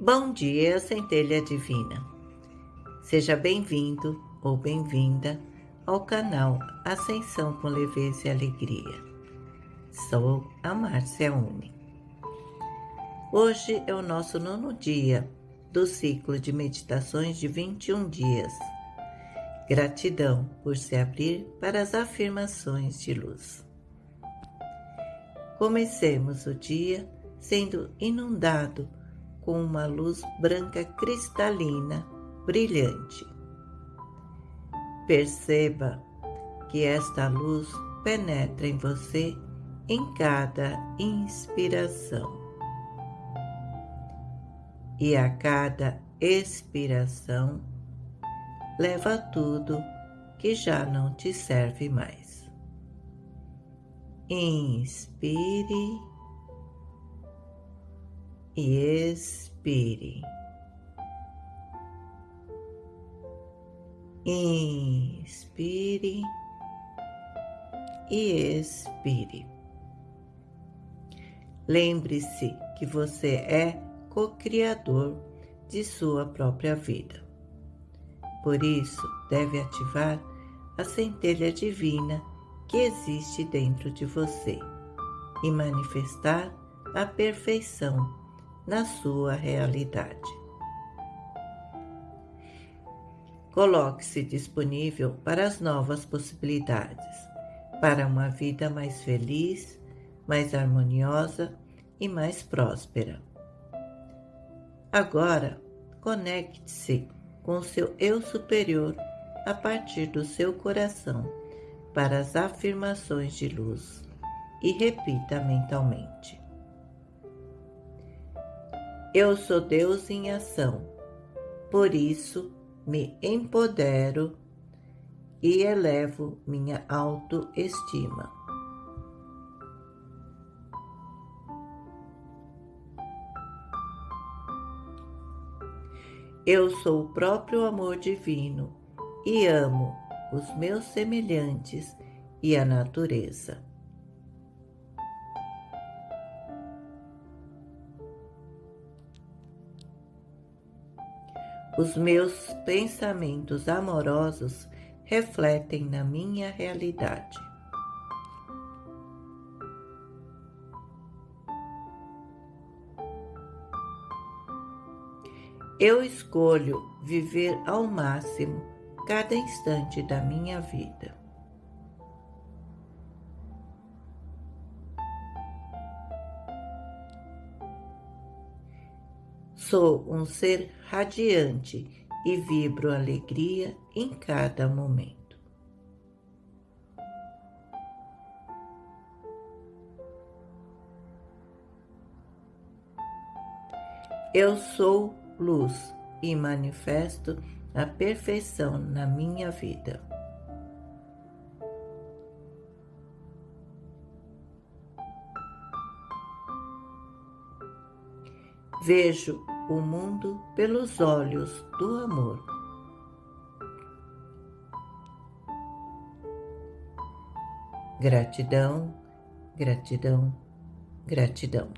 Bom dia, centelha divina. Seja bem-vindo ou bem-vinda ao canal Ascensão com Leveza e Alegria. Sou a Márcia Uni. Hoje é o nosso nono dia do ciclo de meditações de 21 dias. Gratidão por se abrir para as afirmações de luz. Comecemos o dia sendo inundado com uma luz branca cristalina, brilhante. Perceba que esta luz penetra em você em cada inspiração. E a cada expiração, leva tudo que já não te serve mais. Inspire e expire. Inspire e expire. Lembre-se que você é co-criador de sua própria vida. Por isso, deve ativar a centelha divina que existe dentro de você e manifestar a perfeição na sua realidade. Coloque-se disponível para as novas possibilidades, para uma vida mais feliz, mais harmoniosa e mais próspera. Agora, conecte-se com seu eu superior a partir do seu coração para as afirmações de luz e repita mentalmente. Eu sou Deus em ação, por isso me empodero e elevo minha autoestima. Eu sou o próprio amor divino e amo os meus semelhantes e a natureza. Os meus pensamentos amorosos refletem na minha realidade. Eu escolho viver ao máximo cada instante da minha vida. Sou um ser radiante e vibro alegria em cada momento. Eu sou luz e manifesto a perfeição na minha vida. Vejo o mundo pelos olhos do amor. Gratidão, gratidão, gratidão.